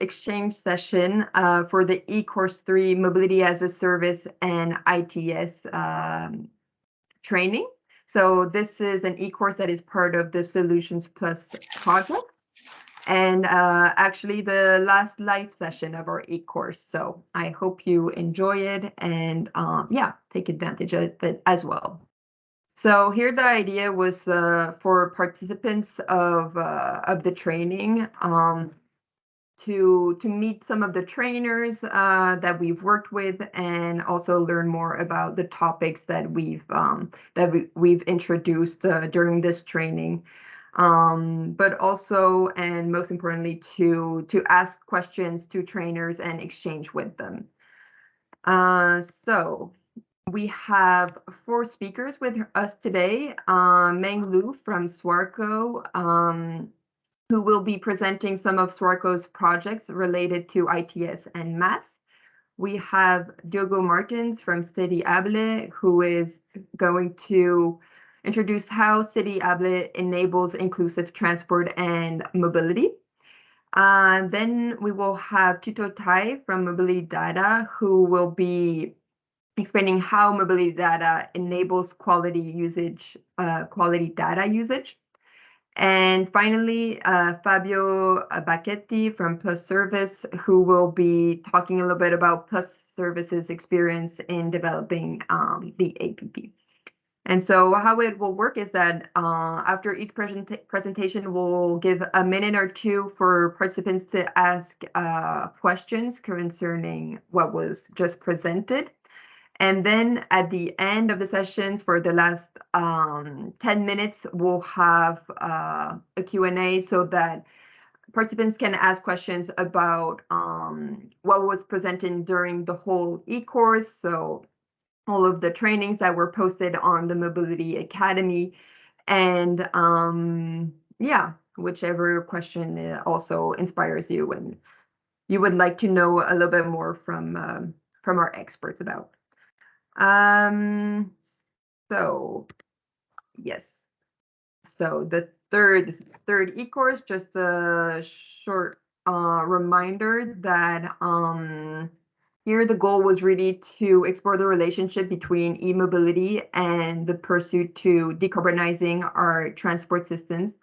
exchange session uh, for the eCourse 3 Mobility as a Service and ITS um, training. So this is an e-course that is part of the Solutions Plus project and uh, actually the last live session of our e-course. So I hope you enjoy it and um, yeah, take advantage of it as well. So here the idea was uh, for participants of uh, of the training um, to to meet some of the trainers uh, that we've worked with and also learn more about the topics that we've um, that we, we've introduced uh, during this training. Um, but also and most importantly to to ask questions to trainers and exchange with them. Uh, so we have four speakers with us today uh, meng lu from swarco um, who will be presenting some of Swarco's projects related to ITS and MaaS. We have Diogo Martins from City Able, who is going to introduce how City Able enables inclusive transport and mobility. Uh, then we will have Tito Tai from Mobility Data, who will be explaining how mobility data enables quality usage, uh, quality data usage. And finally, uh, Fabio Bacchetti from Plus Service, who will be talking a little bit about Plus Service's experience in developing um, the APP. And so how it will work is that uh, after each present presentation, we'll give a minute or two for participants to ask uh, questions concerning what was just presented. And then at the end of the sessions for the last um, 10 minutes, we'll have uh, a Q&A so that participants can ask questions about um, what was presented during the whole e-course. So all of the trainings that were posted on the Mobility Academy. And um, yeah, whichever question also inspires you and you would like to know a little bit more from, uh, from our experts about. Um, so yes. So the third, this third e-course, just a short uh, reminder that um, here the goal was really to explore the relationship between e-mobility and the pursuit to decarbonizing our transport systems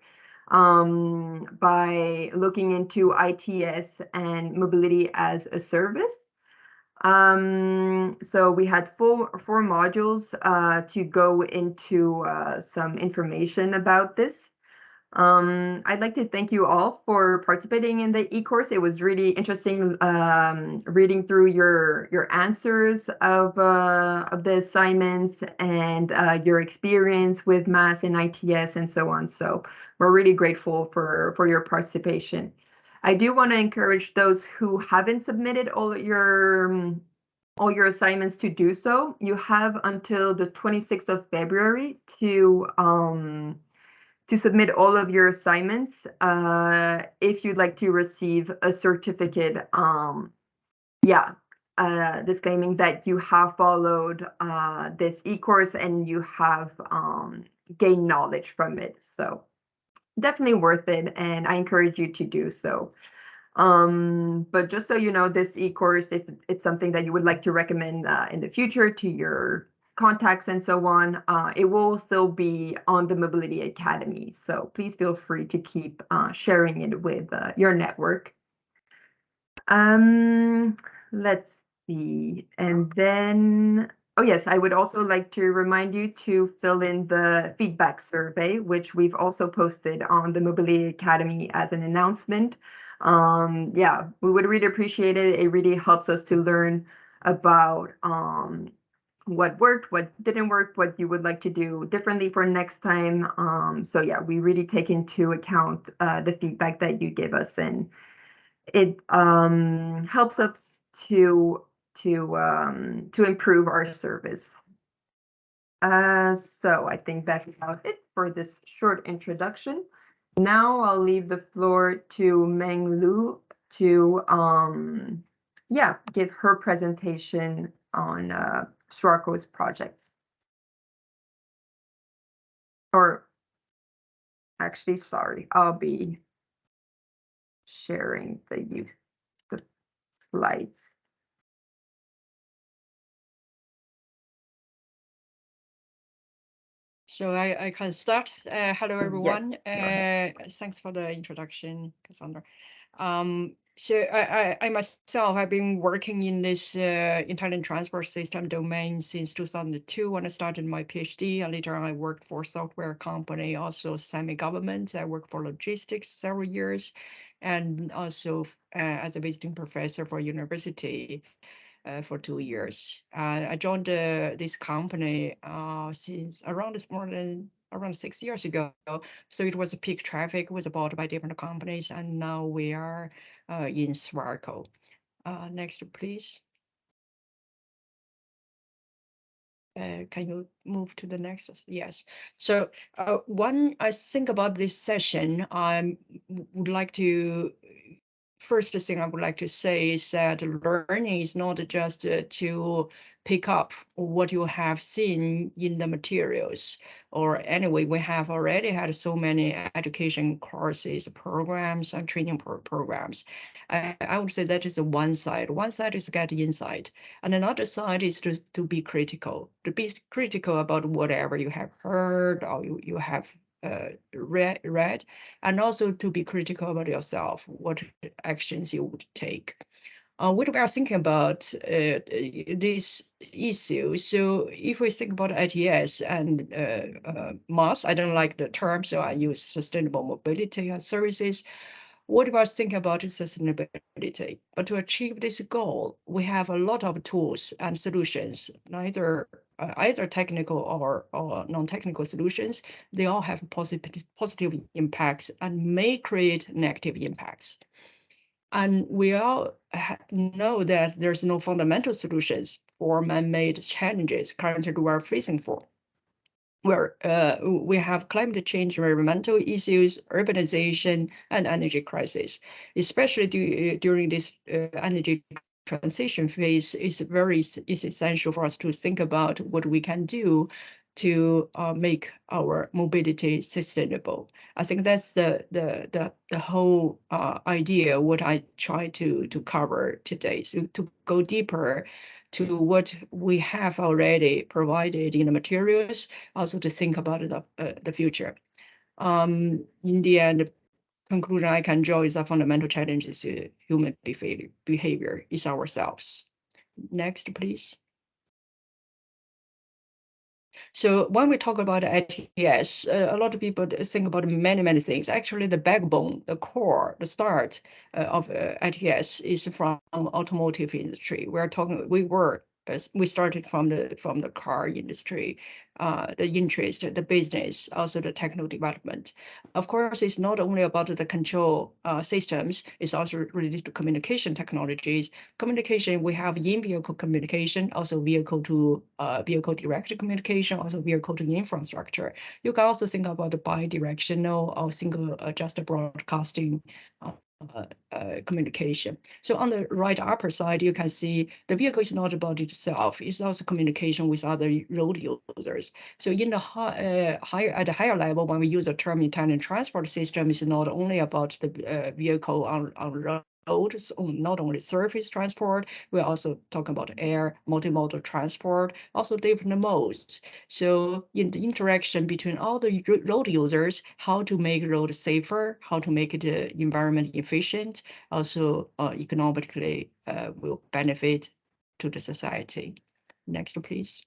um, by looking into ITS and mobility as a service. Um, so we had four, four modules uh, to go into uh, some information about this. Um, I'd like to thank you all for participating in the e-course. It was really interesting um, reading through your your answers of uh, of the assignments and uh, your experience with MaaS and ITS and so on. So we're really grateful for for your participation. I do want to encourage those who haven't submitted all your um, all your assignments to do so. You have until the 26th of February to um, to submit all of your assignments uh, if you'd like to receive a certificate. Um, yeah, uh, disclaiming that you have followed uh, this e-course and you have um, gained knowledge from it. So definitely worth it, and I encourage you to do so. Um, but just so you know, this e-course, if it's something that you would like to recommend uh, in the future to your contacts and so on, uh, it will still be on the Mobility Academy. So please feel free to keep uh, sharing it with uh, your network. Um, let's see. And then Oh, yes, I would also like to remind you to fill in the feedback survey, which we've also posted on the Mobility Academy as an announcement. Um, yeah, we would really appreciate it. It really helps us to learn about um, what worked, what didn't work, what you would like to do differently for next time. Um, so yeah, we really take into account uh, the feedback that you give us and it um, helps us to to um, to improve our service. Uh, so I think that's about it for this short introduction. Now I'll leave the floor to Meng Lu to um, yeah give her presentation on uh, projects. Or actually, sorry, I'll be sharing the use slides. So I, I can start. Uh, hello, everyone. Yes, Uh, thanks for the introduction, Cassandra. Um, so I, I, I myself, I've been working in this uh, intelligent transport system domain since 2002 when I started my PhD. And later on, I worked for a software company, also semi-government. I worked for logistics several years, and also uh, as a visiting professor for university for two years. Uh, I joined uh, this company uh, since around more than around six years ago. So it was a Peek Traffic was bought by different companies, and now we are uh, in Swarco. Uh, next, please. Uh, can you move to the next? Yes. So uh, one, I think about this session, I would like to first thing I would like to say is that learning is not just uh, to pick up what you have seen in the materials or anyway we have already had so many education courses programs and training pro programs. I, I would say that is one side. One side is get insight and another side is to, to be critical to be critical about whatever you have heard or you, you have uh, read, read, and also to be critical about yourself, what actions you would take. Uh, what we are thinking about uh, this issue. So if we think about ITS and uh, uh, MaaS, I don't like the term, so I use sustainable mobility and services. What about thinking about sustainability? But to achieve this goal, we have a lot of tools and solutions, neither either technical or, or non-technical solutions, they all have positive, positive impacts and may create negative impacts. And we all know that there's no fundamental solutions for man-made challenges currently we are facing for. Where uh, we have climate change, environmental issues, urbanization, and energy crisis, especially during this uh, energy transition phase is very is essential for us to think about what we can do to uh, make our mobility sustainable. I think that's the the the, the whole uh, idea what I try to to cover today. So to go deeper to what we have already provided in the materials, also to think about the uh, the future. Um, in the end, conclusion I can draw is a fundamental challenge is human behavior, behavior is ourselves. Next, please. So when we talk about ITS, uh, a lot of people think about many, many things. Actually, the backbone, the core, the start uh, of uh, ITS is from automotive industry. We're talking, we were we started from the from the car industry, uh, the interest, the business, also the technical development. Of course, it's not only about the control uh, systems, it's also related to communication technologies. Communication, we have in-vehicle communication, also vehicle to uh, vehicle direct communication, also vehicle to infrastructure. You can also think about the bi-directional or single uh, just broadcasting uh, communication. So on the right upper side, you can see the vehicle is not about itself. It's also communication with other road users. So in the high, uh, higher at a higher level, when we use the term intelligent transport system, it's not only about the uh, vehicle on on road road, not only surface transport, we're also talking about air, multimodal transport, also different modes. So in the interaction between all the road users, how to make road safer, how to make uh, environment efficient, also uh, economically uh, will benefit to the society. Next, please.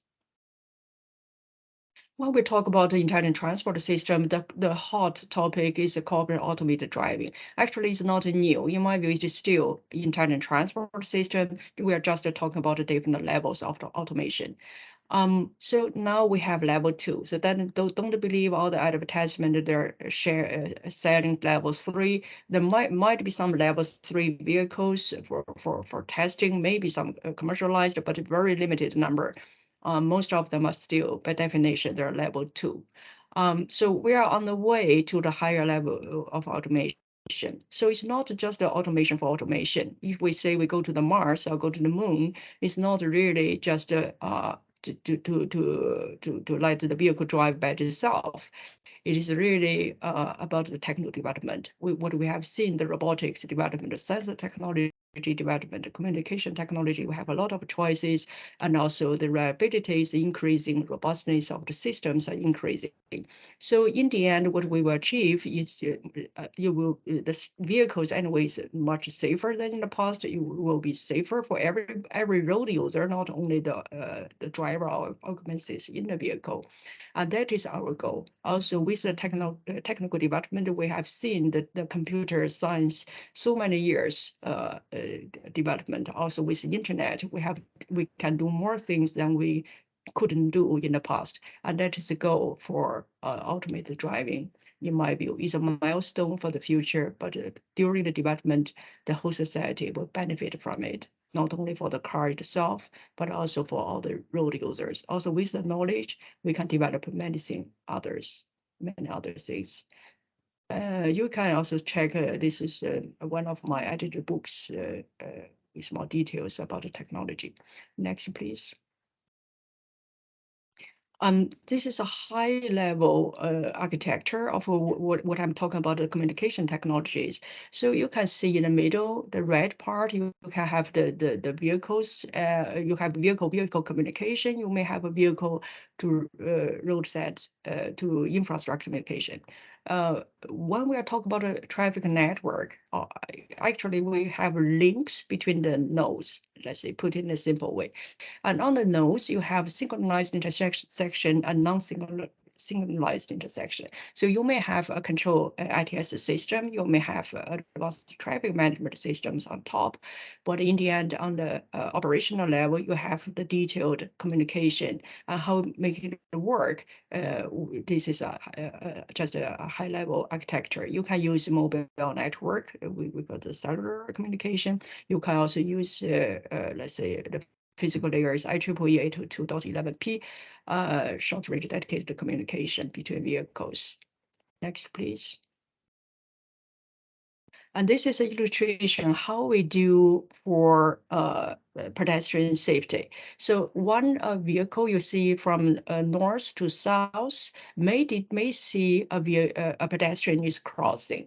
When we talk about the intelligent transport system, the, the hot topic is the cooperative automated driving. Actually, it's not new. In my view, it is still intelligent transport system. We are just talking about the different levels of the automation. Um, so now we have level two. So then don't, don't believe all the advertisement they're share uh, selling level three. There might might be some level three vehicles for for for testing, maybe some uh, commercialized, but a very limited number um, most of them are still, by definition, they're level two. Um, so we are on the way to the higher level of automation. So it's not just the automation for automation. If we say we go to the Mars or go to the moon, it's not really just uh, to, to, to, to, to, let the vehicle drive by itself. It is really uh, about the technical development. We, what we have seen, the robotics development, the sensor technology development, communication technology, we have a lot of choices, and also the reliability is increasing, robustness of the systems are increasing. So in the end, what we will achieve is uh, you will the vehicles anyways much safer than in the past. It will be safer for every every road user, not only the uh, the driver or occupants in the vehicle. And that is our goal. Also, with the techno uh, technical development, we have seen that the computer science so many years uh, uh, development. Also, with the internet, we have we can do more things than we couldn't do in the past. And that is the goal for uh, automated driving, in my view, is a milestone for the future. But uh, during the development, the whole society will benefit from it not only for the car itself, but also for all the road users. Also with the knowledge, we can develop many things, others, many other things. Uh, you can also check, uh, this is uh, one of my edited books with more details about the technology. Next, please. Um, this is a high level uh, architecture of what, what I'm talking about, the communication technologies. So you can see in the middle, the red part, you can have the, the, the vehicles, uh, you have vehicle vehicle communication, you may have a vehicle to uh, roadside uh, to infrastructure communication uh, when we are talking about a traffic network, uh, actually we have links between the nodes, let's say put in a simple way. And on the nodes, you have synchronized intersection section and non-synchronized synchronized intersection. So you may have a control uh, ITS system, you may have uh, advanced traffic management systems on top, but in the end, on the uh, operational level, you have the detailed communication and how making it work. Uh, this is a, a, just a, high level architecture. You can use mobile network, we, we got the cellular communication. You can also use, uh, uh, let's say, the physical layer is IEEE 802.11p, uh, short range dedicated communication between vehicles. Next, please. And this is an illustration how we do for uh, pedestrian safety. So one uh, vehicle you see from uh, north to south may, may see a, uh, a pedestrian is crossing.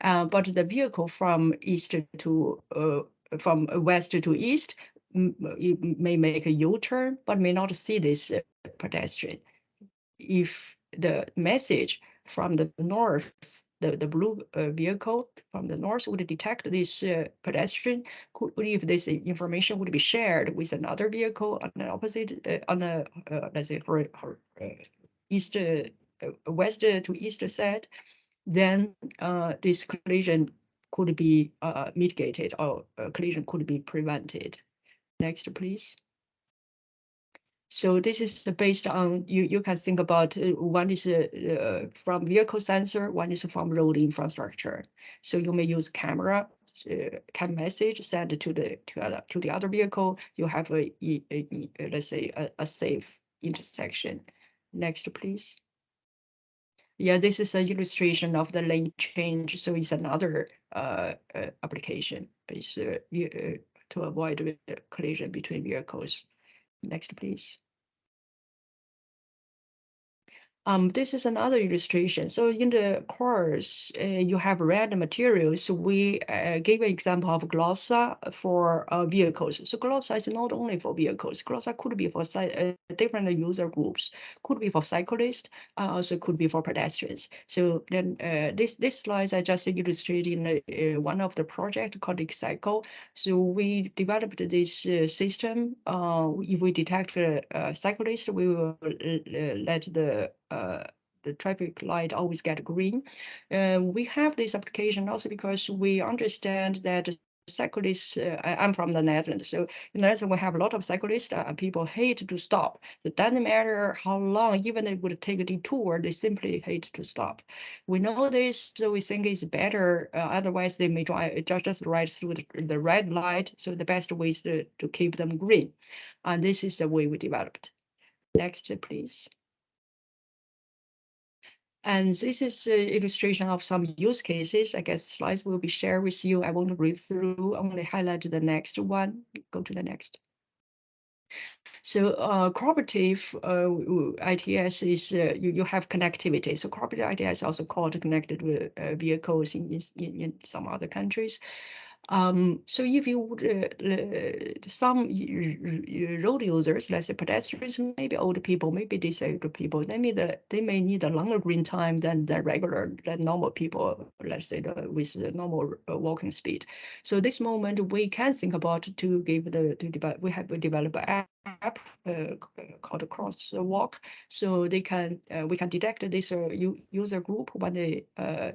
Uh, but the vehicle from east to uh, from west to east you may make a U-turn, but may not see this uh, pedestrian. If the message from the north, the, the blue uh, vehicle from the north would detect this uh, pedestrian, could, if this information would be shared with another vehicle on the opposite, uh, on the, uh, let's say, uh, east, west to east side, then this collision could be mitigated or collision could be prevented. Next, please. So this is based on, you, you can think about, uh, one is uh, uh, from vehicle sensor, one is from road infrastructure. So you may use camera, uh, can message send to the to, other, to the other vehicle. You have a, a, a let's say a, a safe intersection. Next, please. Yeah, this is an illustration of the lane change. So it's another uh, uh application. It's uh, uh to avoid collision between vehicles. Next, please. Um, this is another illustration. So in the course, uh, you have read the materials. We uh, gave an example of GLOSA for uh, vehicles. So GLOSA is not only for vehicles. GLOSA could be for uh, different user groups, could be for cyclists, uh, also could be for pedestrians. So then uh, this this slide I just illustrated in one of the project called Cycle. So we developed this system. if we detect a cyclist, we will let the the traffic light always get green. Uh, we have this application also because we understand that cyclists, uh, I'm from the Netherlands, so in the Netherlands we have a lot of cyclists uh, people hate to stop. It doesn't matter how long, even it would take a detour, they simply hate to stop. We know this, so we think it's better, uh, otherwise they may drive just, just right through the, the red light, so the best way is to, to keep them green. And this is the way we developed. Next, please. And this is an illustration of some use cases. I guess slides will be shared with you. I won't read through, only highlight the next one. Go to the next. So uh, cooperative uh, ITS is uh, you, you have connectivity. So cooperative ITS also called connected uh, vehicles in, in, in some other countries. Um, so if you uh, uh, some road users, let's say pedestrians, maybe older people, maybe disabled people, they may the, they may need a longer green time than the regular, than normal people, let's say the, with the normal uh, walking speed. So this moment we can think about to give the to develop. We have developed app uh, called Crosswalk, so they can uh, we can detect this uh, user group when they uh,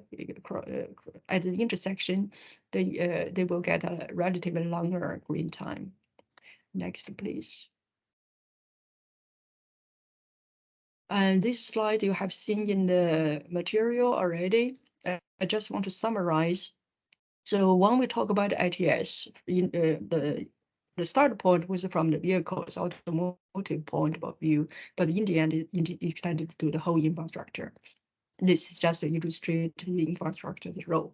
uh, at the intersection they uh, they will get a relatively longer green time. Next, please. And this slide you have seen in the material already. Uh, I just want to summarize. So when we talk about ITS, in, uh, the the start point was from the vehicle's automotive point of view, but in the end, it, extended to the whole infrastructure. This is just to illustrate the infrastructure's role.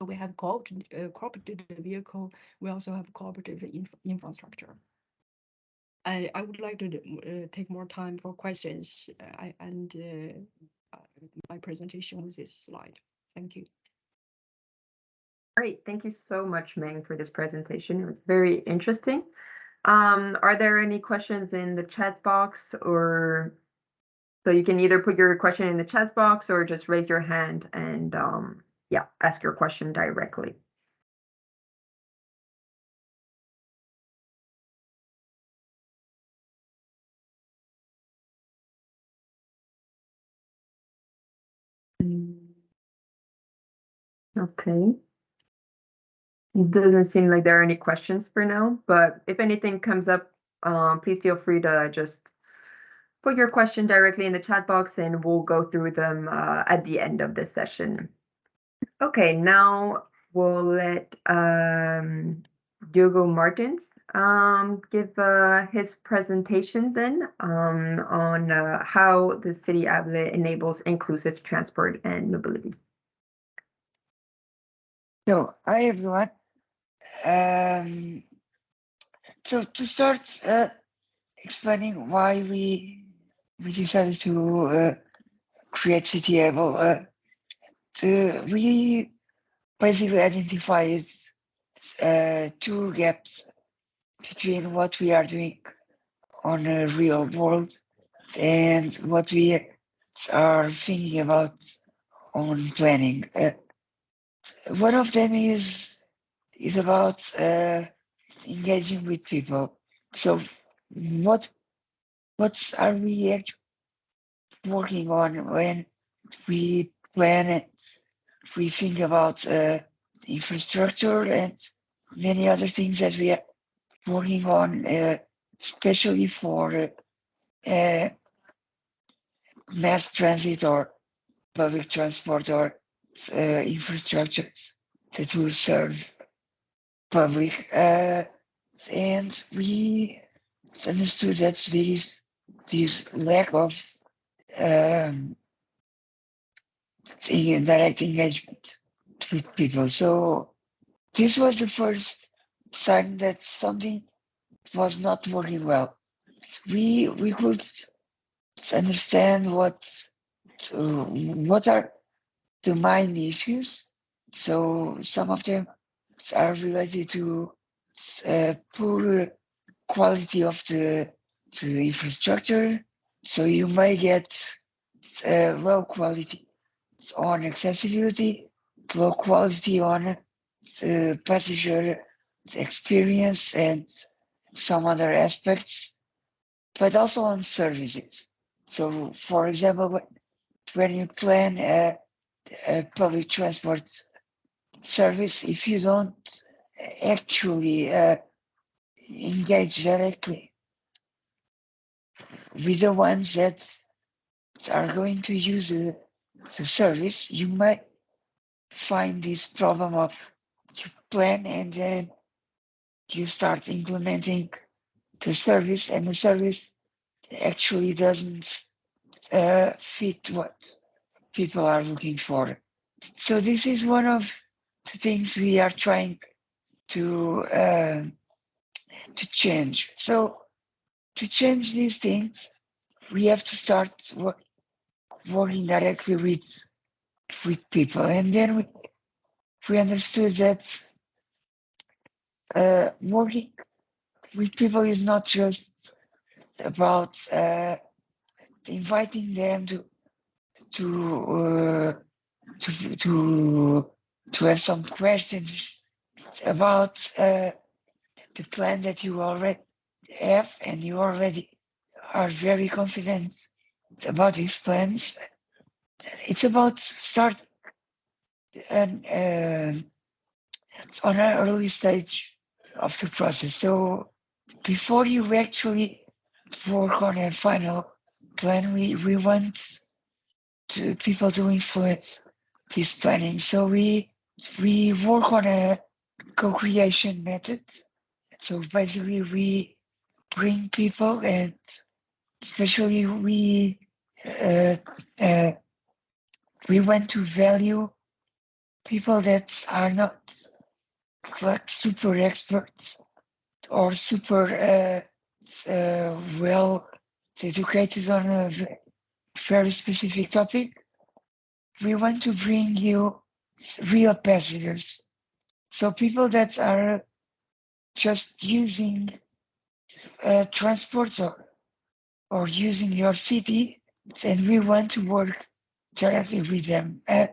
We have cooperative, uh, cooperative vehicle. We also have cooperative inf- infrastructure. I, I would like to uh, take more time for questions uh, I, and uh, uh, my presentation with this slide. Thank you. Great, thank you so much, Meng, for this presentation. It was very interesting. Um, are there any questions in the chat box or so you can either put your question in the chat box or just raise your hand and um, yeah, ask your question directly. Okay. It doesn't seem like there are any questions for now, but if anything comes up, um, please feel free to just put your question directly in the chat box and we'll go through them uh, at the end of this session. Okay, now we'll let um, Diogo Martins um, give uh, his presentation then um, on uh, how the City Able enables inclusive transport and mobility. So, hi everyone. Um, so to start uh, explaining why we we decided to uh, create CityAble, uh, the, we basically identified uh, two gaps between what we are doing on a real world and what we are thinking about on planning. Uh, one of them is is about uh, engaging with people. So, what what are we actually working on when we plan it? We think about uh, infrastructure and many other things that we are working on, uh, especially for uh, mass transit or public transport or uh, infrastructures that will serve public. Uh, and we understood that there is this lack of um, direct engagement with people. So this was the first sign that something was not working well. We we could understand what uh, what are the main issues. So some of them are related to uh, poor quality of the, the infrastructure. So you may get uh, low quality on accessibility, low quality on the passenger experience and some other aspects, but also on services. So, for example, when you plan a, a public transport service, if you don't actually uh, engage directly with the ones that are going to use the, the service, you might find this problem of you plan and then you start implementing the service and the service actually doesn't uh, fit what people are looking for. So this is one of the things we are trying to uh, to change. So to change these things, we have to start work, working directly with with people, and then we we understood that uh, working with people is not just about uh, inviting them to to uh, to to to have some questions about uh, the plan that you already have and you already are very confident about these plans. It's about start and uh, it's on an early stage of the process. So before you actually work on a final plan, we, we want to people to influence this planning. So we we work on a co-creation method. So basically we bring people and especially we uh, uh, we want to value people that are not like super experts or super uh, uh, well educated on a very specific topic. We want to bring you real passengers. So people that are just using uh, transports or, or using your city, and we want to work directly with them. Uh,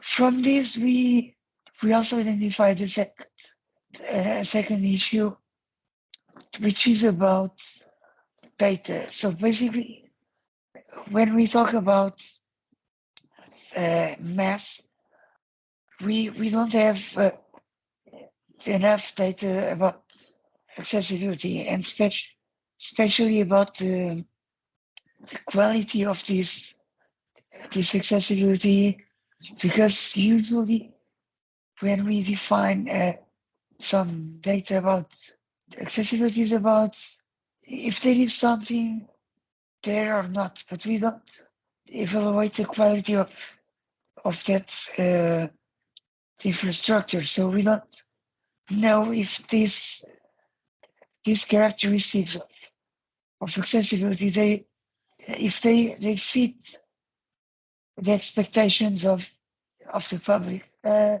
from this, we we also identified the second uh, second issue, which is about data. So basically, when we talk about uh, MaaS, we we don't have uh, enough data about accessibility and spec- especially about the, the quality of this this accessibility because usually when we define uh, some data about accessibility is about if there is something there or not, but we don't evaluate the quality of of that uh, infrastructure. So we don't know if this these characteristics of, accessibility they if they they fit the expectations of of the public. Uh,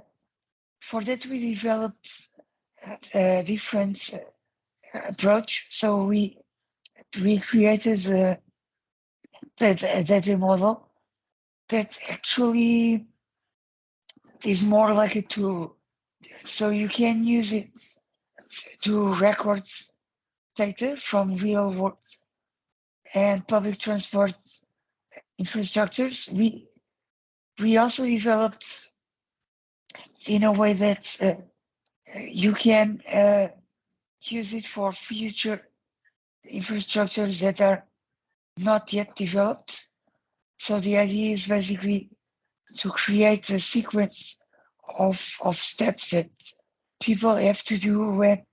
for that, we developed a different uh, approach. So we we created a a data model that actually is more like a tool. So you can use it to record data from real world and public transport infrastructures. We we also developed in a way that uh, you can uh, use it for future infrastructures that are not yet developed. So the idea is basically to create a sequence of, of steps that people have to do when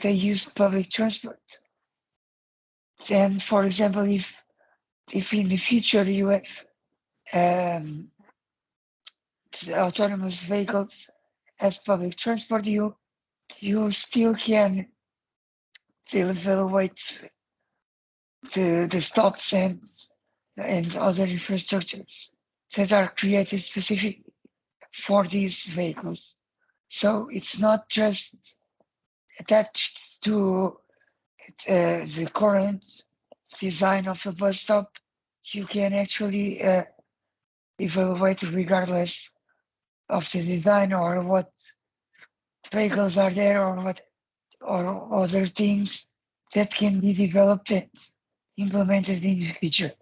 they use public transport. Then, for example, if if in the future you have um, autonomous vehicles as public transport, you you still can still evaluate the the stops and and other infrastructures that are created specific for these vehicles. So it's not just attached to uh, the current design of a bus stop. You can actually uh, evaluate regardless of the design or what vehicles are there or what or other things that can be developed and implemented in the future.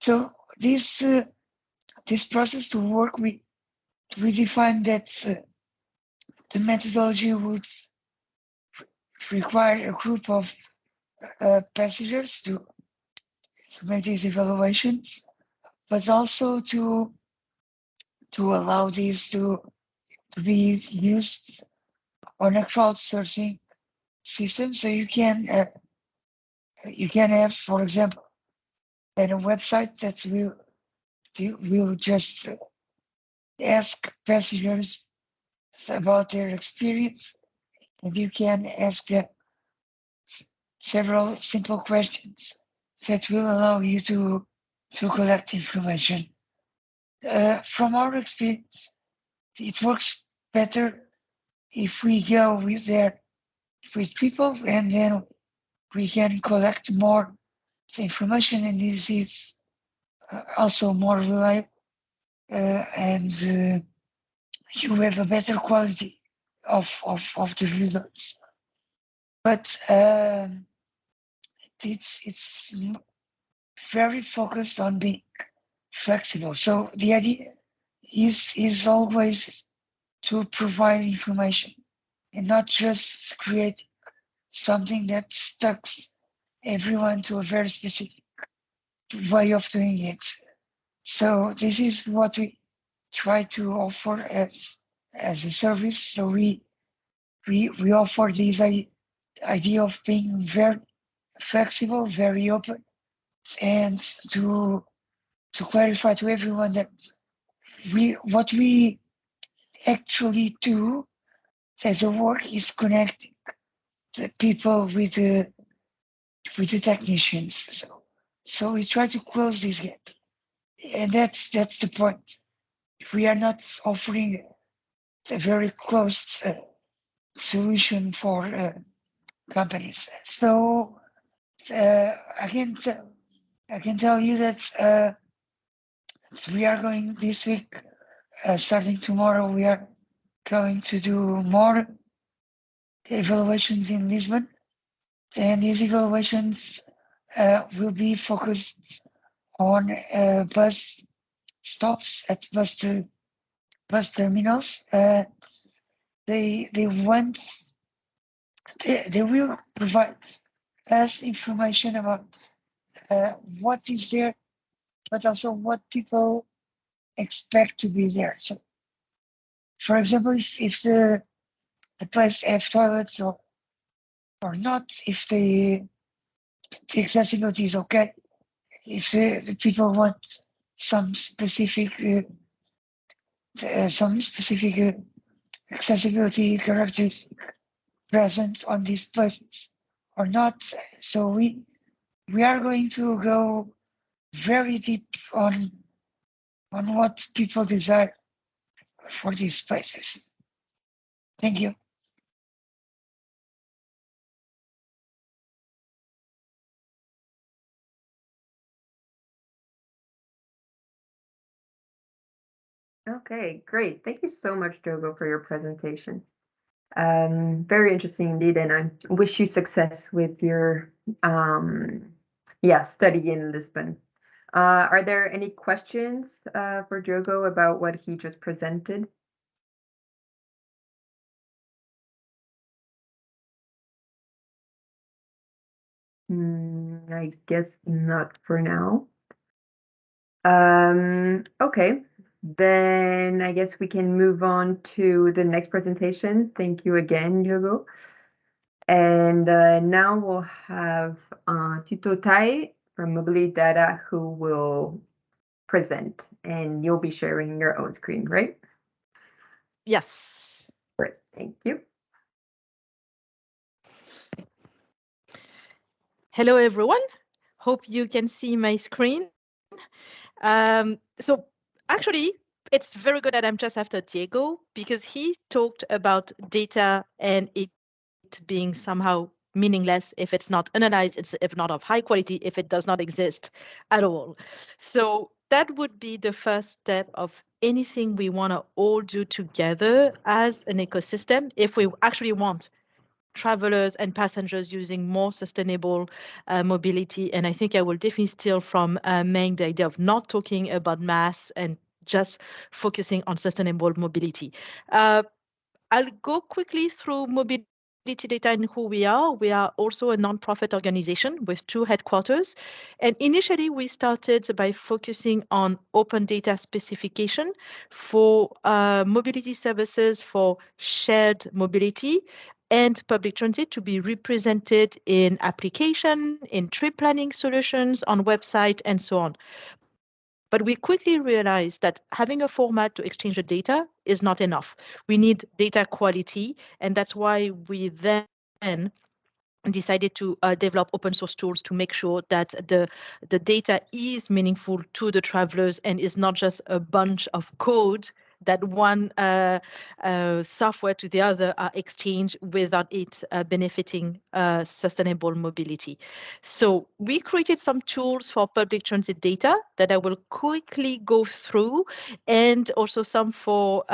So this uh, this process to work with, we define that uh, the methodology would require a group of uh, passengers to to make these evaluations, but also to to allow these to, to be used on a crowdsourcing system. So you can uh, you can have, for example, at a website that will will just ask passengers about their experience, and you can ask them several simple questions that will allow you to to collect information. Uh, from our experience, it works better if we go with there with people and then we can collect more information and this is also more reliable uh, and uh, you have a better quality of, of, of the results. But um, it's, it's very focused on being flexible. So the idea is, is always to provide information and not just create something that stucks everyone to a very specific way of doing it. So this is what we try to offer as as a service. So we we we offer this idea of being very flexible, very open, and to to clarify to everyone that we what we actually do as a work is connecting the people with the with the technicians. So so we try to close this gap, and that's that's the point. We are not offering a very closed uh, solution for uh, companies. So uh, I can tell I can tell you that uh, we are going this week, uh, starting tomorrow. We are going to do more evaluations in Lisbon, and these evaluations uh, will be focused on uh, bus stops at bus ter- bus terminals. Uh, they they want they, they will provide us information about uh, what is there, but also what people expect to be there. So, for example, if, if the the place have toilets or or not, if the the accessibility is okay, if the, the people want some specific uh, uh, some specific uh, accessibility characteristics present on these places or not. So we we are going to go very deep on on what people desire for these places. Thank you. Okay, great. Thank you so much, Diogo, for your presentation. Um, very interesting indeed, and I wish you success with your um, yeah study in Lisbon. Uh, are there any questions uh, for Diogo about what he just presented? Hmm, I guess not for now. Um, okay, then I guess we can move on to the next presentation. Thank you again, Diogo. And uh, now we'll have uh, Tito Tai from Mobility Data who will present, and you'll be sharing your own screen, right? Yes. Great, thank you. Hello, everyone. Hope you can see my screen. Um, so actually, it's very good that I'm just after Diego because he talked about data and it being somehow meaningless if it's not analyzed, it's if not of high quality, if it does not exist at all. So that would be the first step of anything we want to all do together as an ecosystem if we actually want travelers and passengers using more sustainable uh, mobility. And I think I will definitely steal from uh, Meng the idea of not talking about MaaS and just focusing on sustainable mobility. Uh, I'll go quickly through mobility data and who we are. We are also a nonprofit organization with two headquarters. And initially, we started by focusing on open data specification for uh, mobility services for shared mobility and public transit to be represented in application, in trip planning solutions, on website, and so on. But we quickly realized that having a format to exchange the data is not enough. We need data quality, and that's why we then decided to uh, develop open source tools to make sure that the the data is meaningful to the travelers and is not just a bunch of code that one uh, uh, software to the other are exchanged without it uh, benefiting sustainable mobility. So we created some tools for public transit data that I will quickly go through and also some for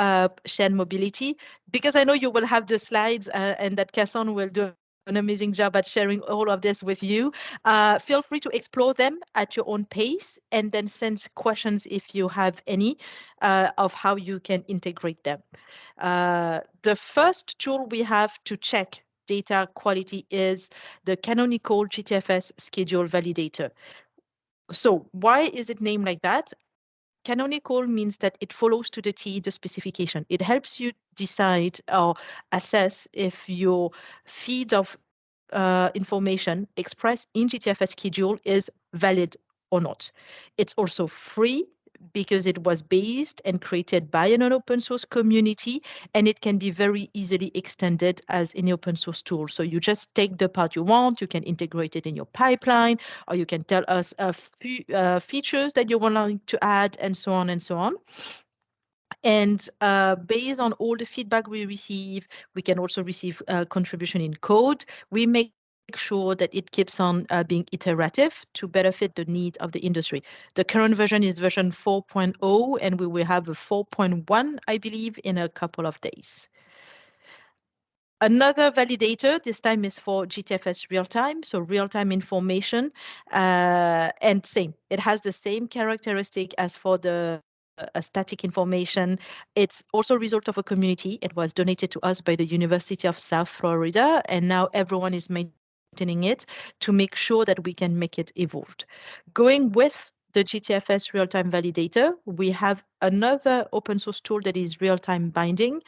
shared mobility because I know you will have the slides and that Casson will do an amazing job at sharing all of this with you. Uh, feel free to explore them at your own pace and then send questions if you have any uh, of how you can integrate them. Uh, the first tool we have to check data quality is the canonical GTFS schedule validator. So why is it named like that? Canonical means that it follows to the T the specification. It helps you decide or assess if your feed of uh, information expressed in GTFS schedule is valid or not. It's also free because it was based and created by an open source community and it can be very easily extended as an open source tool. So you just take the part you want, you can integrate it in your pipeline, or you can tell us a few uh, features that you want to add and so on and so on. And uh, based on all the feedback we receive, we can also receive uh, contribution in code. We make sure that it keeps on uh, being iterative to better fit the need of the industry. The current version is version 4.0 and we will have a 4.1, I believe, in a couple of days. Another validator, this time is for GTFS real-time, so real-time information, uh, and same. It has the same characteristic as for the uh, static information. It's also a result of a community. It was donated to us by the University of South Florida, and now everyone is it to make sure that we can make it evolved. Going with the GTFS real-time validator, we have another open source tool that is real-time binding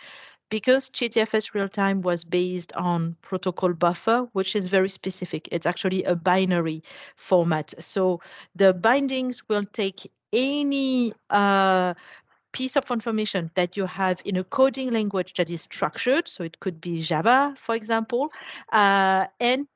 because GTFS real-time was based on protocol buffer, which is very specific. It's actually a binary format. So the bindings will take any uh, piece of information that you have in a coding language that is structured, so it could be Java, for example, uh, and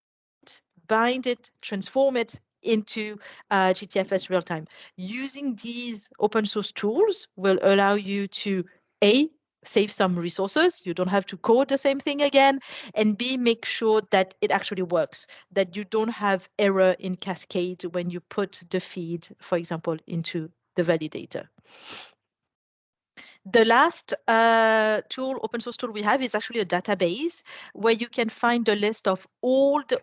bind it, transform it into uh, GTFS real time. Using these open source tools will allow you to A, save some resources. You don't have to code the same thing again. And B, make sure that it actually works, that you don't have error in cascade when you put the feed, for example, into the validator. The last uh, tool, open source tool we have is actually a database where you can find a list of all the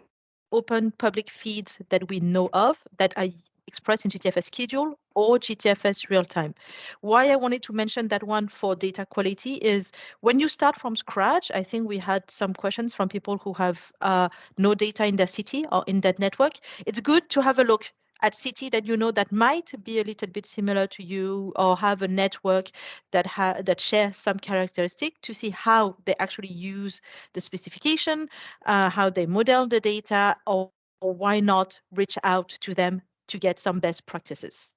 open public feeds that we know of that are expressed in GTFS schedule or GTFS real time. Why I wanted to mention that one for data quality is when you start from scratch, I think we had some questions from people who have uh, no data in their city or in that network. It's good to have a look at city that you know that might be a little bit similar to you or have a network that ha- that shares some characteristic to see how they actually use the specification, uh, how they model the data, or, or why not reach out to them to get some best practices.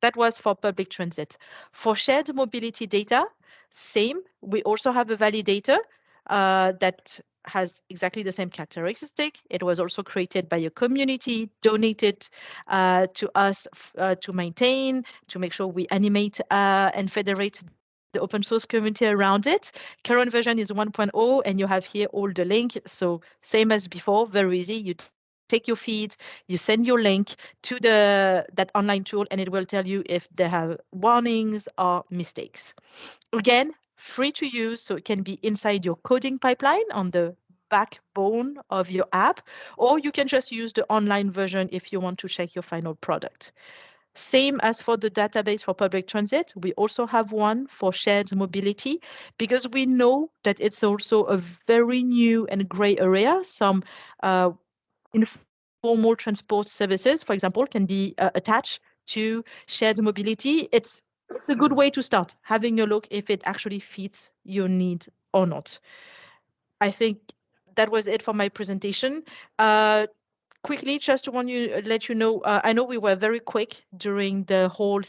That was for public transit. For shared mobility data, same. We also have a validator uh, that has exactly the same characteristic. It was also created by a community, donated uh, to us uh, to maintain, to make sure we animate uh, and federate the open source community around it. Current version is 1.0 and you have here all the link. So same as before, very easy. You take your feed, you send your link to the that online tool and it will tell you if they have warnings or mistakes. Again, free to use, so it can be inside your coding pipeline on the backbone of your app, or you can just use the online version if you want to check your final product. Same as for the database for public transit, we also have one for shared mobility because we know that it's also a very new and gray area. Some uh, informal transport services, for example, can be uh, attached to shared mobility. It's it's a good way to start having a look if it actually fits your need or not. I think that was it for my presentation. Uh, quickly, just to want you let you know, uh, I know we were very quick during the whole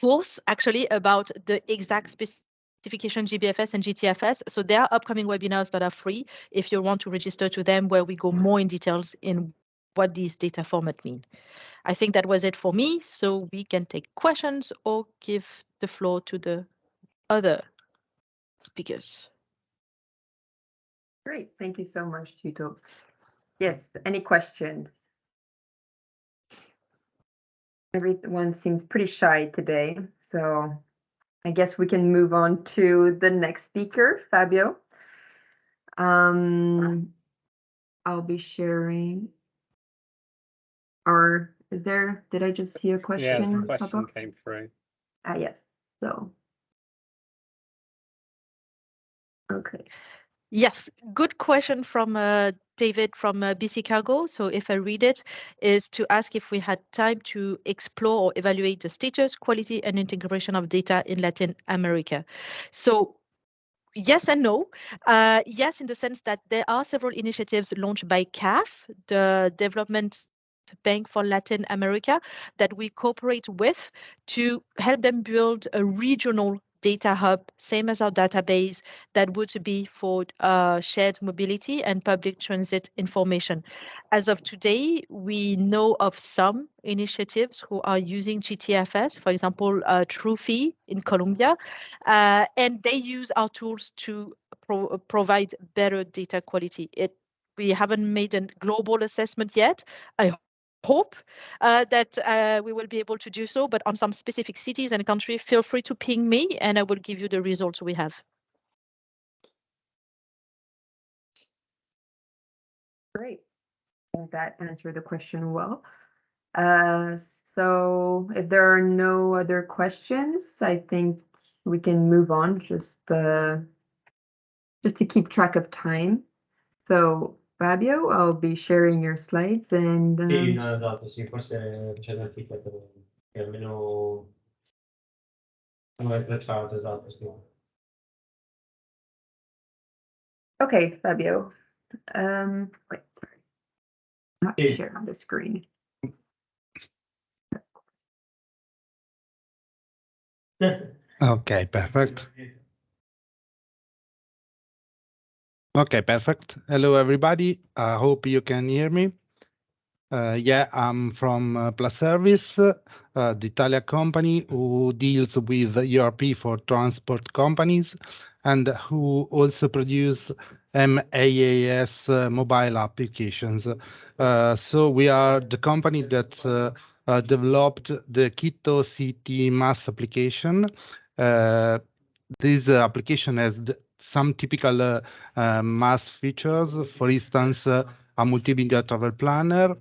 course actually about the exact specification GBFS and GTFS. So there are upcoming webinars that are free if you want to register to them where we go more in details in what these data format mean. I think that was it for me, so we can take questions or give the floor to the other speakers. Great, thank you so much, Tito. Yes, any questions? Everyone seems pretty shy today, so I guess we can move on to the next speaker, Fabio. Um, I'll be sharing. Or is there, did I just see a question? there's a pop question up? came through. Ah, yes, so. Okay, Yes, good question from uh, David from uh, BC Cargo. So if I read it, is to ask if we had time to explore or evaluate the status, quality, and integration of data in Latin America. So yes and no. Uh, yes, in the sense that there are several initiatives launched by CAF, the Development Bank for Latin America, that we cooperate with to help them build a regional data hub, same as our database, that would be for uh, shared mobility and public transit information. As of today, we know of some initiatives who are using GTFS, for example, uh, Trufi in Colombia, uh, and they use our tools to pro- provide better data quality. It we haven't made a global assessment yet. I hope uh, that uh, we will be able to do so, but on some specific cities and country, feel free to ping me and I will give you the results we have. great. That answered the question well. Uh, so if there are no other questions, I think we can move on, just, uh, just to keep track of time. So Fabio, I'll be sharing your slides and, Sì, um, no, esatto, sì, forse c'è l'articolo che almeno sono le esatto, sì. okay, Fabio. Um, wait, sorry. Not Hey. sharing the screen. Okay, perfect. Okay, perfect. Hello, everybody. I hope you can hear me. Uh, yeah, I'm from uh, Plus Service, uh, the Italian company who deals with ERP for transport companies and who also produce MaaS uh, mobile applications. Uh, so we are the company that uh, developed the Quito City MaaS application. This application has some typical uh, uh, MaaS features, for instance, uh, a multimedia travel planner.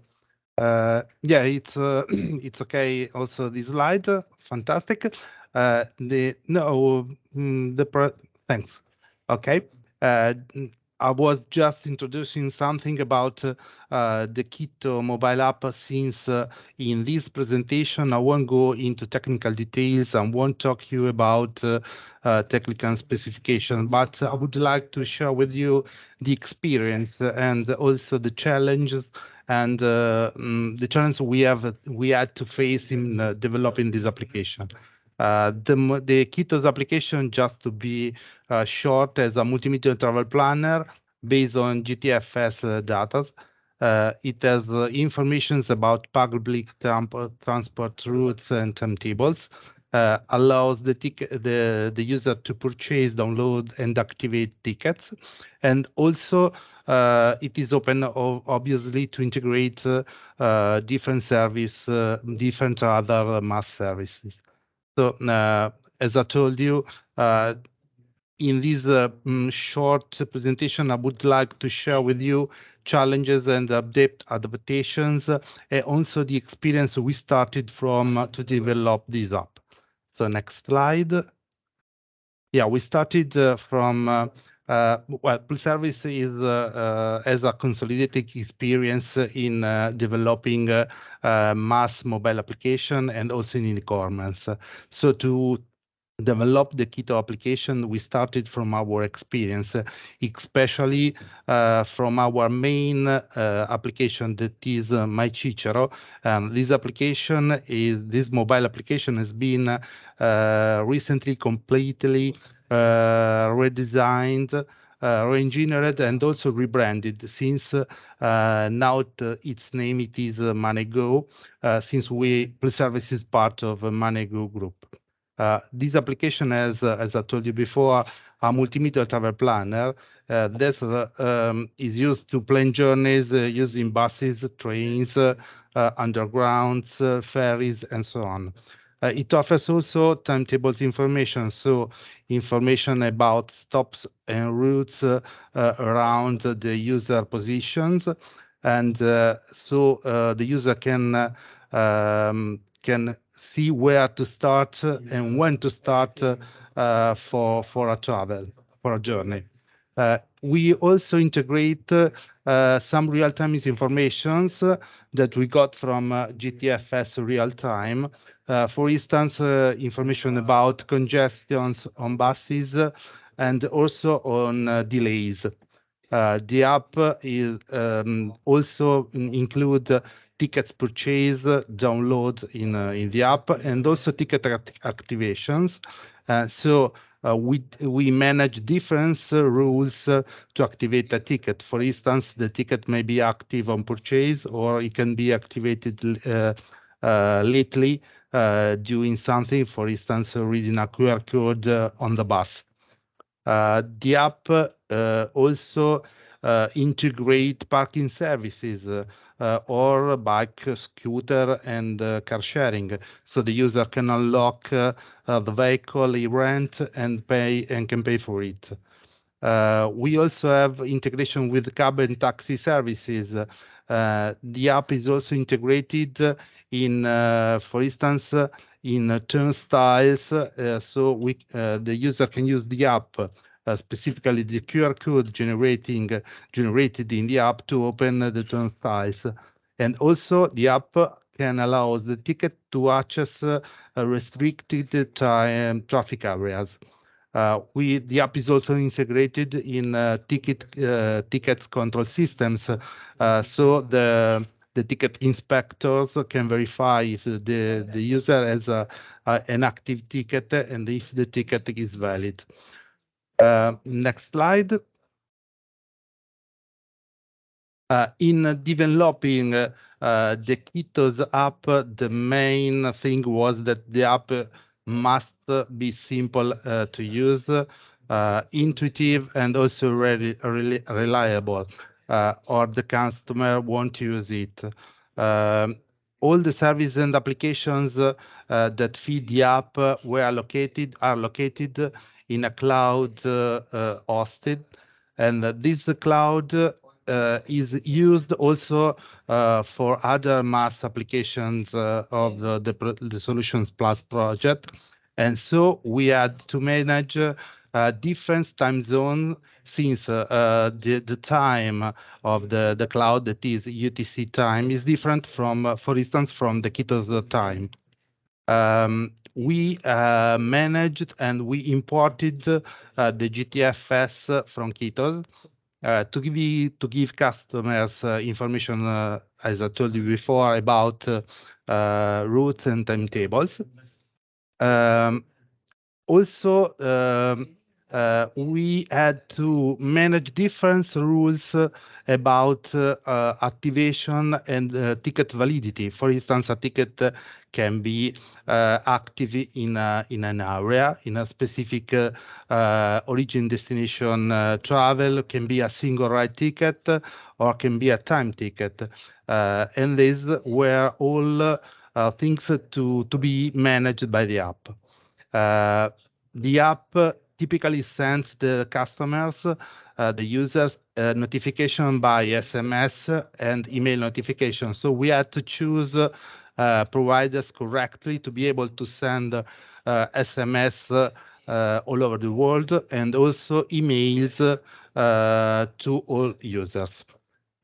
Yeah, it's it's okay. Also, this slide, fantastic. The no, mm, the thanks. Okay, uh, I was just introducing something about uh, uh, the Quito mobile app since uh, in this presentation I won't go into technical details and won't talk you about uh, uh, technical specification, but I would like to share with you the experience and also the challenges and mm, the challenges we have we had to face in developing this application. Uh, the the Quito's application, just to be uh, short, as a multimedia travel planner based on GTFS uh, data. Uh, it has uh, informations about public transport routes and timetables. Allows the, the the user to purchase, download, and activate tickets, and also it is open obviously to integrate different service, different other MaaS services. So uh, as I told you, uh, in this uh, mm, short presentation, I would like to share with you challenges and update adaptations, and also the experience we started from to develop this app. So next slide. Yeah, we started from well, Plus Service is uh, uh, as a consolidated experience in uh, developing uh, uh, MaaS mobile application and also in e-commerce. So to develop the Quito application, we started from our experience, especially uh, from our main uh, application that is uh, MyCicero. Um, this application is this mobile application has been uh, recently completely uh, redesigned, uh, re-engineered, and also rebranded. Since now it, its name it is MooneyGo, since we Plus Service is part of uh, Mooney Group. Uh, this application has, uh, as I told you before, a multimeter travel planner. Uh, this uh, um, is used to plan journeys uh, using buses, trains, uh, undergrounds, ferries, and so on. it offers also timetables information, so information about stops and routes around the user positions. And so the user can um, can see where to start and when to start uh, for for a travel for a journey. Uh, we also integrate uh, some real-time informations that we got from GTFS real-time. for instance, information about congestions on buses and also on delays. Uh, the app is um, also include tickets purchase download in uh, in the app and also ticket act activations. Uh, so uh, we we manage different rules to activate a ticket. For instance, the ticket may be active on purchase or it can be activated lately doing something, for instance, reading a QR code on the bus. Uh, the app uh, also uh, integrate parking services or bike, scooter, and car sharing. So the user can unlock the vehicle he rent and pay and can pay for it. Uh, we also have integration with cab and taxi services. Uh, the app is also integrated in, uh, for instance, in turnstiles, uh, so we, uh, the user can use the app, uh, specifically the QR code generating generated in the app to open the turnstiles. And also the app can allow the ticket to access restricted time traffic areas. Uh, we the app is also integrated in uh, ticket uh, tickets control systems, so the the ticket inspectors can verify if the, the user has a, a, an active ticket and if the ticket is valid. Uh, next slide. Uh, in developing uh, the Quito's app, the main thing was that the app must be simple to use, intuitive, and also really, reliable or the customer won't use it. Um, all the services and applications that feed the app were located are located in a cloud uh, uh, hosted, and this cloud uh, is used also uh, for other MaaS applications uh, of the, the, Solutions Plus project. And so we had to manage different time zones since uh, uh, the, the time of the, the cloud that is UTC time is different from, uh, for instance, from the Quito's time. Um, we uh, managed and we imported uh, the GTFS from Quito's uh, to give to give customers information, as I told you before, about routes and timetables. Um, also, um, uh, we had to manage different rules uh, about uh, uh activation and uh, ticket validity. For instance, a ticket can be uh, active in a, in an area, in a specific origin destination travel, can be a single ride ticket or can be a time ticket. and these were all things to, to be managed by the app. the app typically sends the customers, uh, the users, notification by SMS and email notification. So we had to choose uh, providers correctly to be able to send SMS uh, uh, all over the world and also emails to all users.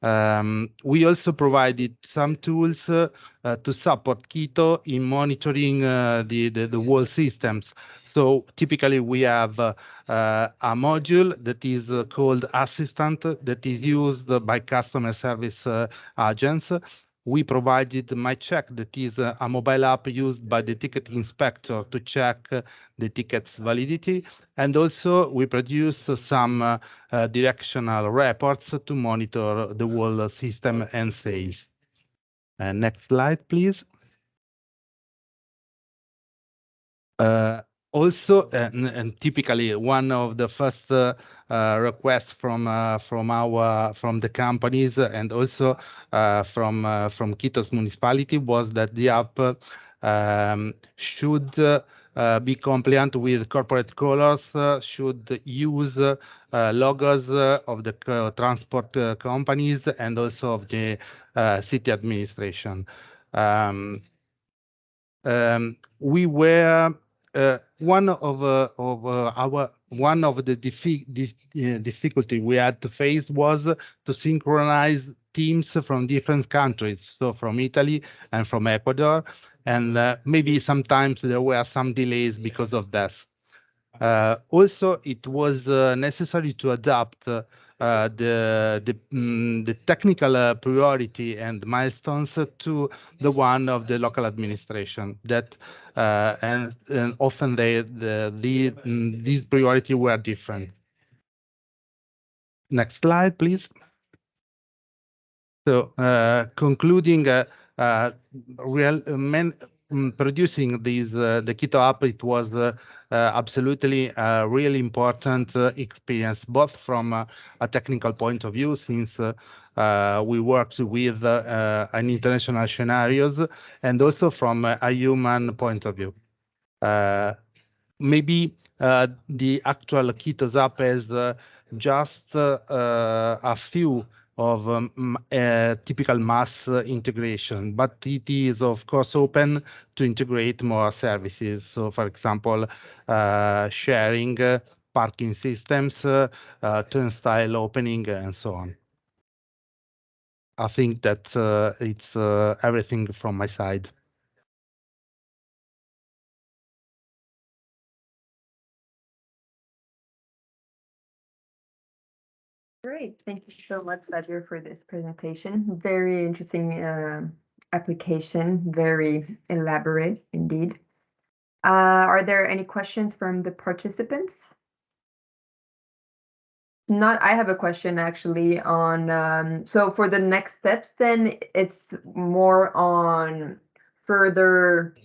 Um, we also provided some tools uh, uh, to support Quito in monitoring uh, the, the, the wall systems. So typically we have uh, a module that is uh, called Assistant that is used by customer service uh, agents. We provided MyCheck that is a mobile app used by the ticket inspector to check the ticket's validity. And also we produce some uh, uh, directional reports to monitor the whole system and sales. Uh, next slide, please. Uh, also, and, and typically one of the first uh, uh, requests from uh, from our from the companies and also from from Quito's municipality was that the app um, should uh, be compliant with corporate colors, uh, should use uh, logos of the transport companies and also of the city administration. Um, um, we were uh, one of uh, of uh, our one of the dif- uh, difficulty we had to face was to synchronize teams from different countries, so from Italy and from Ecuador, and uh, maybe sometimes there were some delays because of. Uh, also, it was necessary to adapt the the, mm, the technical uh, priority and milestones to the one of the local administration. That uh, and, and often they the, the mm, these priority were different. Next slide, please. So uh, concluding, uh, uh, real uh, men, mm, producing these uh, the Quito app, it was uh, uh, absolutely a really important uh, experience, both from a technical point of view, since uh, uh, we worked with an international scenarios, and also from a human point of view. Maybe the actual Quito app is just a few of um, uh, typical MaaS integration, but it is of course open to integrate more services. So, for example, uh, sharing uh, parking systems, uh, uh, turnstile opening, and so on. I think that uh, it's everything from my side. Great. Thank you so much, Badger, for this presentation. Very interesting uh, application, very elaborate indeed. Uh, Are there any questions from the participants? Not, I have a question actually on, um, so for the next steps, then it's more on further,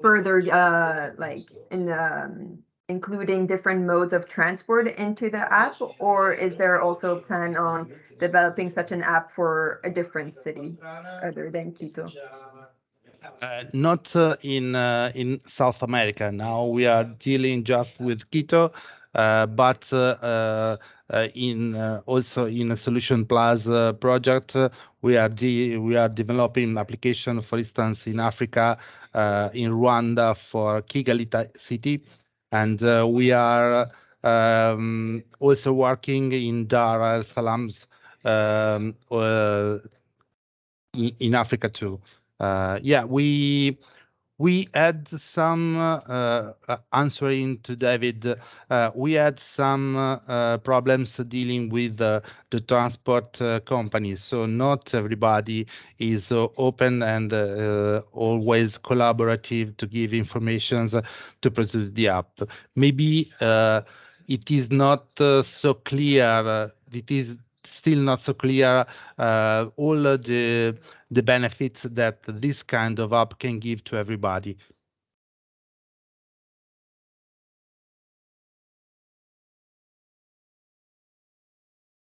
further, uh, like in, um, including different modes of transport into the app? Or is there also a plan on developing such an app for a different city other than Quito? Uh, not uh, in uh, in South America. Now we are dealing just with Quito, uh, but uh, uh, in also in a Solution Plus project, we are we are developing application, for instance, in Africa, in Rwanda for Kigali city, and uh, we are um, also working in Dar es Salaam um, uh, in, in Africa too. Uh, yeah, we we had some uh, uh, answering to David. Uh, we had some uh, uh, problems dealing with uh, the transport companies. So not everybody is open and always collaborative to give informations to produce the app. Maybe it is not so clear. it is still not so clear all the the benefits that this kind of app can give to everybody.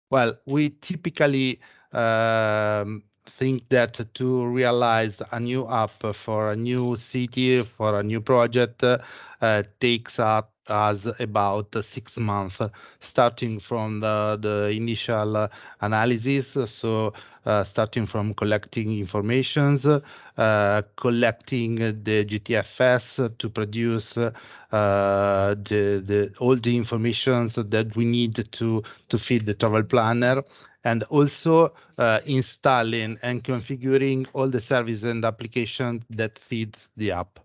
Well, we typically um, think that to realize a new app for a new city, for a new project, uh, takes up us about six months, starting from the, the initial analysis. So, uh, starting from collecting informations, uh, collecting the GTFS to produce uh, the, the all the informations that we need to to feed the travel planner, and also uh, installing and configuring all the services and applications that feeds the app.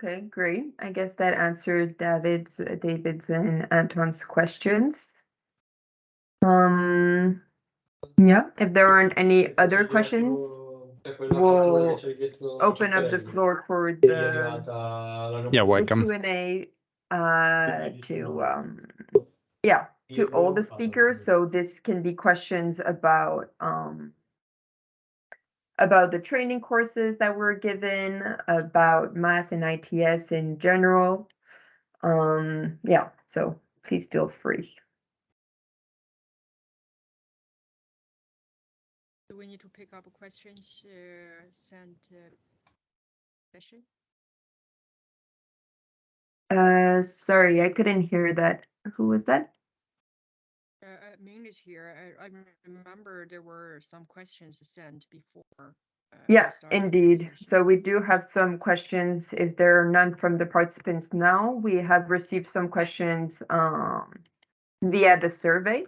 Okay, great. I guess that answered David's, David's and Anton's questions. Um, yeah, if there aren't any other questions, we'll open up the floor for the Yeah, welcome. Q and A, uh, to, um, yeah, to all the speakers, so this can be questions about, um, about the training courses that were given, about MaaS and ITS in general. Um, yeah, so please feel free. Do we need to pick up questions, uh, sent, uh, session? Uh, sorry, I couldn't hear that. Who was that? Uh, Ming is here. I, I remember there were some questions sent before. uh, we Yeah, indeed. So we do have some questions. If there are none from the participants now, we have received some questions um via the survey.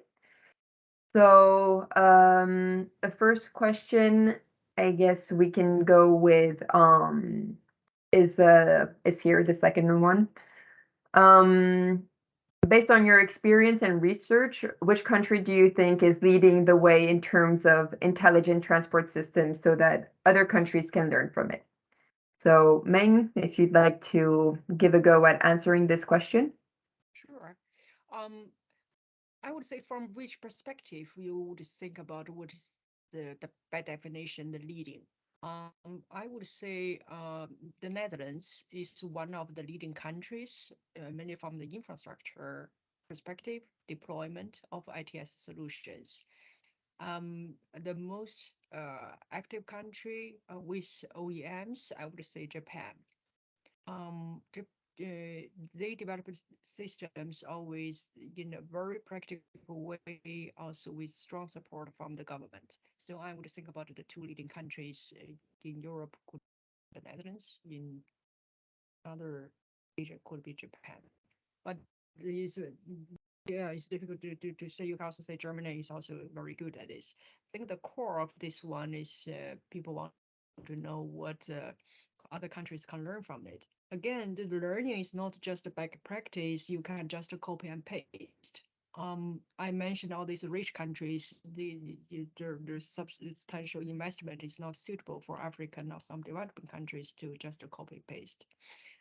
So um the first question, I guess we can go with um is uh is here, the second one. Um based on your experience and research, which country do you think is leading the way in terms of intelligent transport systems so that other countries can learn from it? So Meng, if you'd like to give a go at answering this question. Sure. Um, I would say from which perspective you would think about what is the, the by definition, the leading. Um, I would say um, the Netherlands is one of the leading countries, uh, mainly from the infrastructure perspective, deployment of ITS solutions. Um, the most uh, active country uh, with OEMs, I would say Japan. Um, uh, they develop systems always in a very practical way, also with strong support from the government. So I would think about the two leading countries uh, in Europe could be the Netherlands, in other Asia could be Japan. But it's, uh, yeah, it's difficult to, to, to say. You can also say Germany is also very good at this. I think the core of this one is uh, people want to know what uh, other countries can learn from it. Again, the learning is not just a back practice. You can just copy and paste. Um, I mentioned all these rich countries, the, the, their substantial investment is not suitable for African or some developing countries to just copy and paste.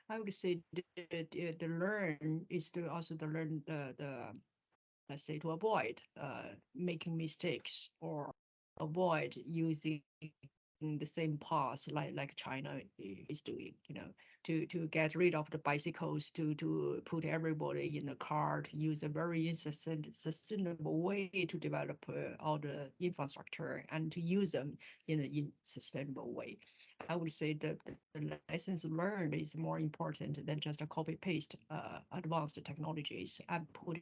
I would say the, the, the learn is to also to learn the, the let's say to avoid uh, making mistakes or avoid using the same path like like China is doing, you know, to to get rid of the bicycles, to to put everybody in a car, to use a very sustain- sustainable way to develop uh, all the infrastructure and to use them in a in sustainable way. I would say that the, the lessons learned is more important than just a copy paste uh, advanced technologies and put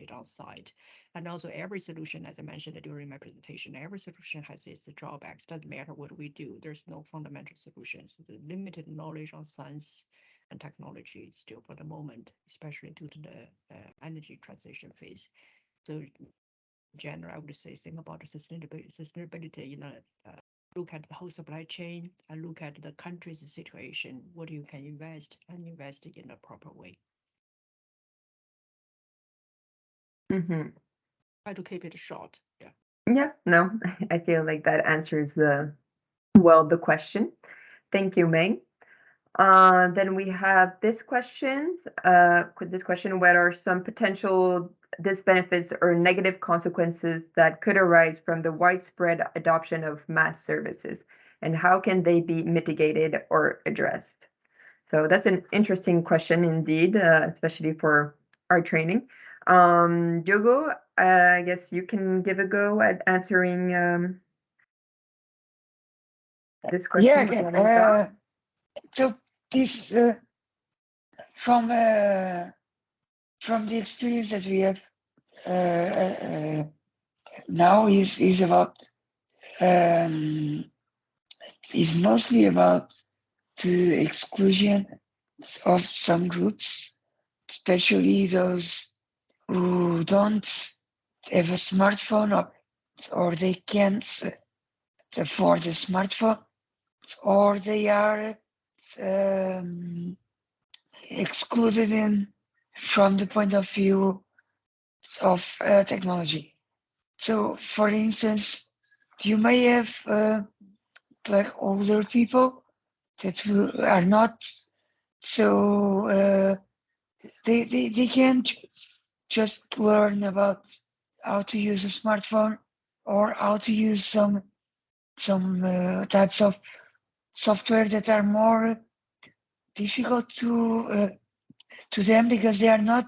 it on site. And also every solution, as I mentioned during my presentation, every solution has its drawbacks. Doesn't matter what we do. There's no fundamental solutions. The limited knowledge on science and technology still for the moment, especially due to the uh, energy transition phase. So in general, I would say think about the sustainability, sustainability, you know, uh, look at the whole supply chain and look at the country's situation, what you can invest and invest in a proper way. Mhm. Try to keep it short. Yeah. Yeah, no, I feel like that answers the, well, the question. Thank you, Meng. Uh, then we have this question, uh, with this question, what are some potential disbenefits or negative consequences that could arise from the widespread adoption of MaaS services? And how can they be mitigated or addressed? So that's an interesting question indeed, uh, especially for our training. Um, Diogo, uh, I guess you can give a go at answering um, this question. Yeah, with again, your own thought. uh, so this uh, from uh, from the experience that we have uh, uh, uh, now is is about um, is mostly about the exclusion of some groups, especially those who don't have a smartphone or, or they can't afford a smartphone or they are um, excluded in from the point of view of uh, technology. So, for instance, you may have uh, like older people that are not so uh, they, they they can choose just learn about how to use a smartphone or how to use some some uh, types of software that are more difficult to uh, to them because they are not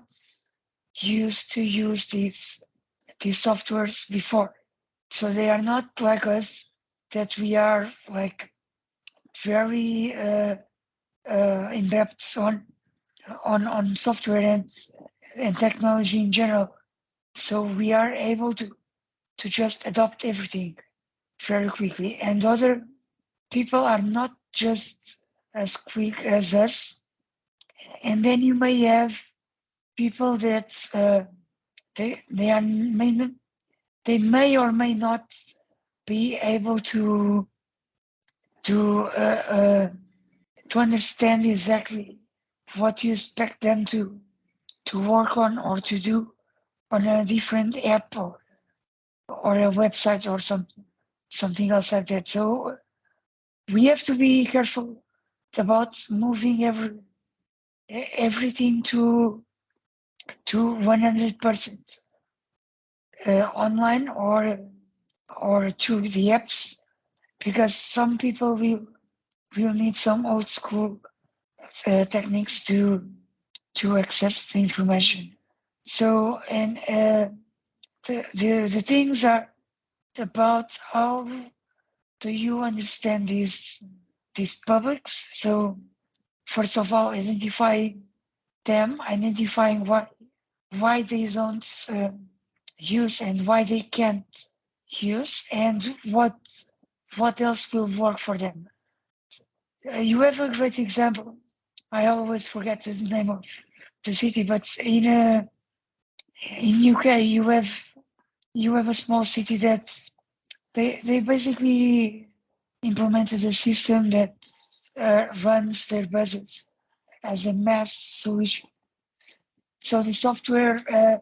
used to use these these softwares before. So they are not like us that we are like very uh, uh, on on on software and and technology in general. So we are able to to just adopt everything very quickly. And other people are not just as quick as us. And then you may have people that uh, they they are may not, they may or may not be able to to uh, uh, to understand exactly what you expect them to to work on or to do on a different app or or a website or something something else like that. So we have to be careful about moving every everything to to 100% uh, online or or to the apps because some people will will need some old school uh, techniques to to access the information. So and uh, the, the the things are about how do you understand these these publics? So first of all identify them identifying why why they don't uh, use and why they can't use and what what else will work for them. Uh, you have a great example. I always forget the name of the city but in uh, in uk you have you have a small city that they they basically implemented a system that uh, runs their buses as a MaaS solution. So the software uh,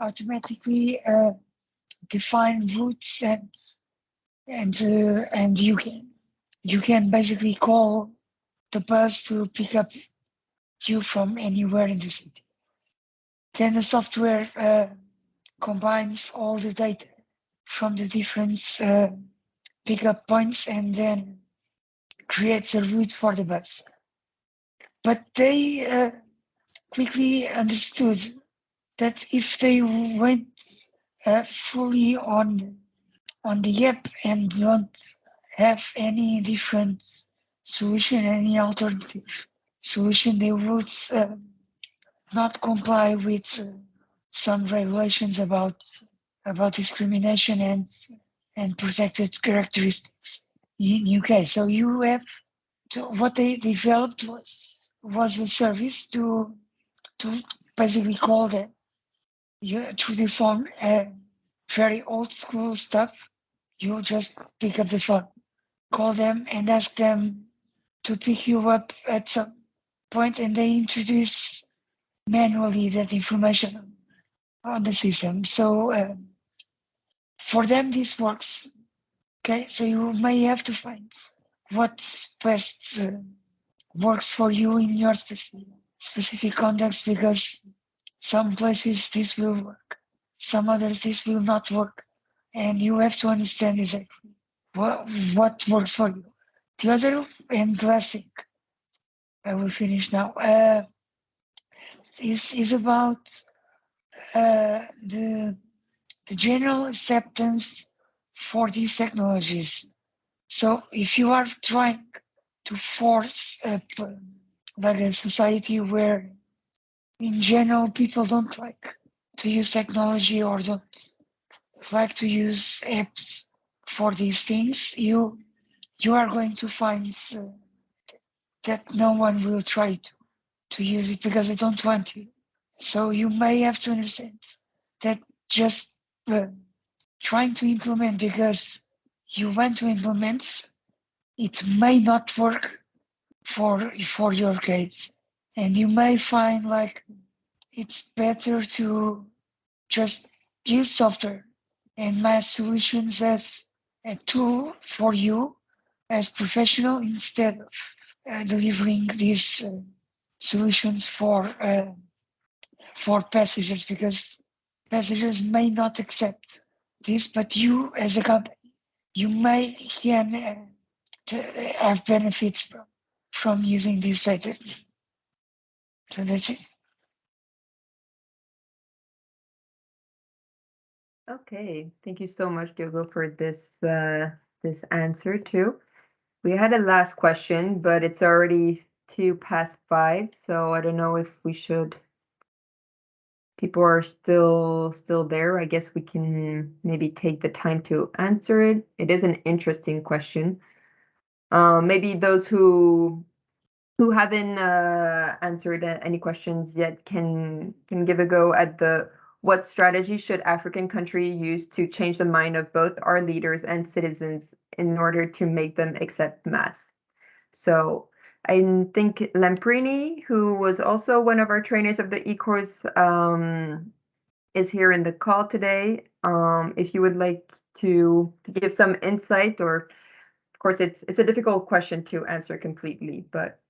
automatically uh, define routes and and uh, and you can you can basically call the bus to pick up you from anywhere in the city. Then the software uh, combines all the data from the different uh, pickup points and then creates a route for the bus. But they uh, quickly understood that if they went uh, fully on on the app and don't have any different solution, any alternative solution, they would uh, not comply with uh, some regulations about about discrimination and and protected characteristics in UK. So you have to, what they developed was was a service to to basically call them you through the phone uh, very old school stuff. You just pick up the phone, call them and ask them to pick you up at some point and they introduce manually that information on the system. So uh, for them, this works. Okay, so you may have to find what best uh, works for you in your specific specific context because some places this will work, some others this will not work, and you have to understand exactly what what works for you. The other and last thing, I will finish now. Uh, is is about uh, the the general acceptance for these technologies. So if you are trying to force a, like a society where in general people don't like to use technology or don't like to use apps for these things, you you are going to find uh, that no one will try to to use it because they don't want to. So you may have to understand that just uh, trying to implement because you want to implement, it may not work for for your case, and you may find like it's better to just use software and my solutions as a tool for you as professional instead of delivering these uh, solutions for uh, for passengers because passengers may not accept this, but you as a company, you may can uh, have benefits from, from using this data. So that's it. Okay, thank you so much, Diogo, for this uh, this answer too. We had a last question, but it's already two past five, so I don't know if we should. People are still still there. I guess we can maybe take the time to answer it. It is an interesting question. Uh, maybe those who who haven't uh, answered any questions yet can can give a go at the what strategy should African country use to change the mind of both our leaders and citizens in order to make them accept MaaS? So I think Lamprini, who was also one of our trainers of the e-course, um, is here in the call today. Um, if you would like to give some insight, or of course, it's it's a difficult question to answer completely, but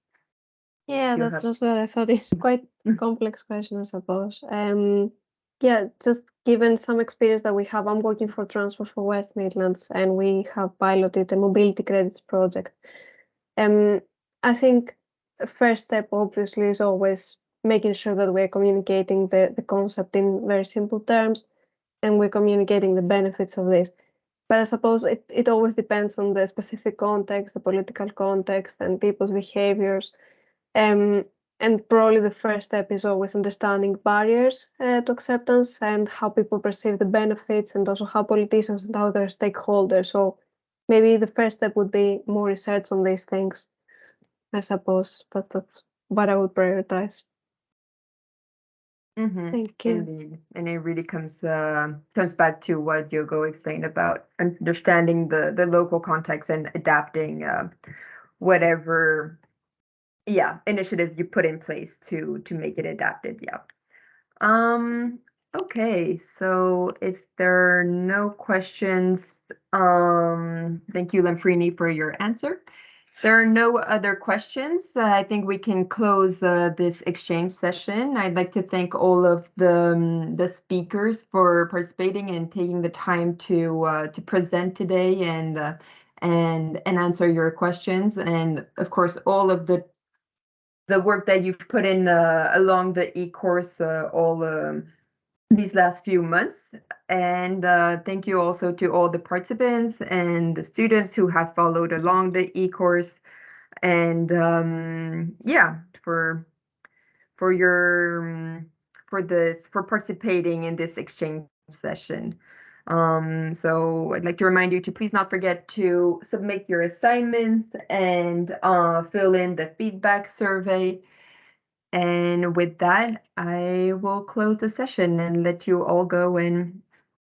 Yeah, that's what I thought. It's quite a complex question, I suppose. Um, yeah, just given some experience that we have, I'm working for Transport for West Midlands, and we have piloted a mobility credits project. Um, I think first step, obviously, is always making sure that we're communicating the, the concept in very simple terms, and we're communicating the benefits of this. But I suppose it, it always depends on the specific context, the political context, and people's behaviors. Um, and probably the first step is always understanding barriers uh, to acceptance and how people perceive the benefits and also how politicians and other stakeholders. So maybe the first step would be more research on these things. I suppose that that's what I would prioritize. Mhm. Thank you. Indeed, and it really comes uh, comes back to what Diogo explained about understanding the the local context and adapting uh, whatever, yeah, initiative you put in place to to make it adapted. Yeah. Um. Okay. So if there are no questions, um, thank you, Lamprini, for your answer. There are no other questions. Uh, I think we can close uh, this exchange session. I'd like to thank all of the um, the speakers for participating and taking the time to uh, to present today and uh, and and answer your questions. And of course, all of the the work that you've put in uh, along the e-course uh, all um, these last few months. And uh, thank you also to all the participants and the students who have followed along the e-course. And um, yeah, for for your um, for this for participating in this exchange session. Um, so I'd like to remind you to please not forget to submit your assignments and uh, fill in the feedback survey. And with that, I will close the session and let you all go and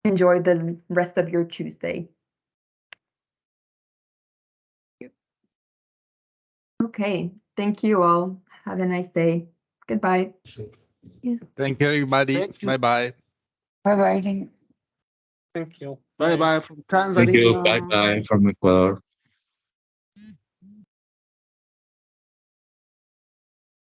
enjoy the rest of your Tuesday. Okay, thank you all. Have a nice day. Goodbye. Thank you, everybody. Bye-bye. Bye-bye, thank you. Bye bye. Bye bye. Thank Thank you. Bye bye from Tanzania. Thank you. Bye bye from Ecuador.